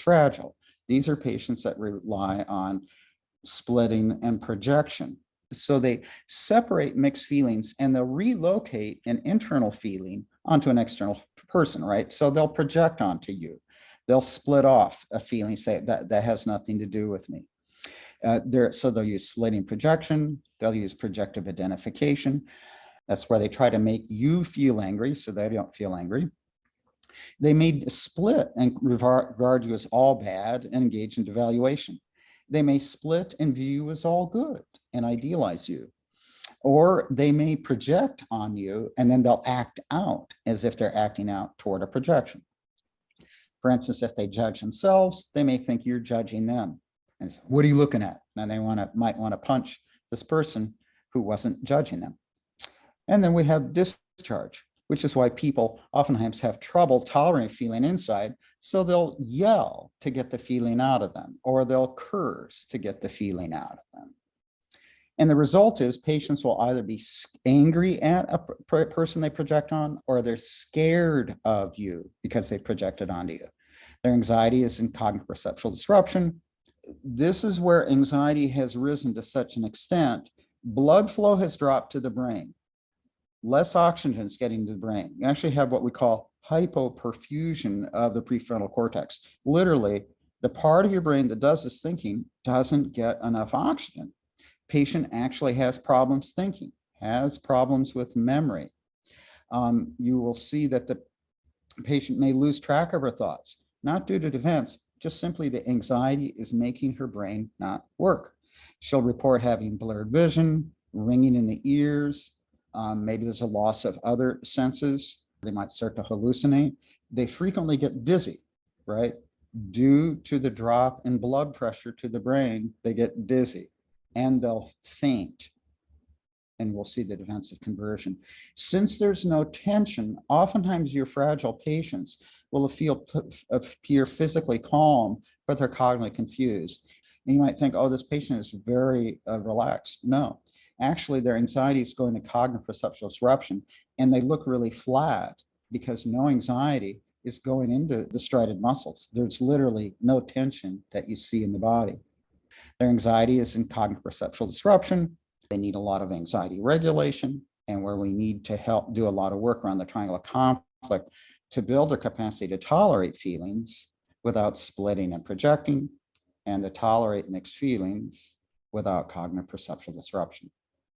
fragile. These are patients that rely on splitting and projection. So they separate mixed feelings and they'll relocate an internal feeling onto an external person, right? So they'll project onto you. They'll split off a feeling, say that that has nothing to do with me. Uh, there, so they'll use splitting projection. They'll use projective identification. That's where they try to make you feel angry so they don't feel angry. They may split and regard you as all bad and engage in devaluation. They may split and view you as all good and idealize you. Or they may project on you and then they'll act out as if they're acting out toward a projection. For instance, if they judge themselves, they may think you're judging them. And so, what are you looking at? And they want to might want to punch this person who wasn't judging them. And then we have discharge, which is why people oftentimes have trouble tolerating feeling inside. So they'll yell to get the feeling out of them, or they'll curse to get the feeling out of them. And the result is patients will either be angry at a person they project on, or they're scared of you because they projected onto you. Their anxiety is in cognitive perceptual disruption. This is where anxiety has risen to such an extent, blood flow has dropped to the brain. Less oxygen is getting to the brain. You actually have what we call hypoperfusion of the prefrontal cortex. Literally, the part of your brain that does this thinking doesn't get enough oxygen patient actually has problems thinking, has problems with memory. Um, you will see that the patient may lose track of her thoughts, not due to defense, just simply the anxiety is making her brain not work. She'll report having blurred vision, ringing in the ears, um, maybe there's a loss of other senses. They might start to hallucinate. They frequently get dizzy, right? Due to the drop in blood pressure to the brain, they get dizzy and they'll faint. And we'll see the defensive conversion. Since there's no tension, oftentimes your fragile patients will feel appear physically calm, but they're cognitively confused. And you might think, oh, this patient is very uh, relaxed. No, actually their anxiety is going to cognitive perceptual disruption and they look really flat because no anxiety is going into the striated muscles. There's literally no tension that you see in the body. Their anxiety is in cognitive perceptual disruption. They need a lot of anxiety regulation and where we need to help do a lot of work around the triangle of conflict to build their capacity to tolerate feelings without splitting and projecting and to tolerate mixed feelings without cognitive perceptual disruption.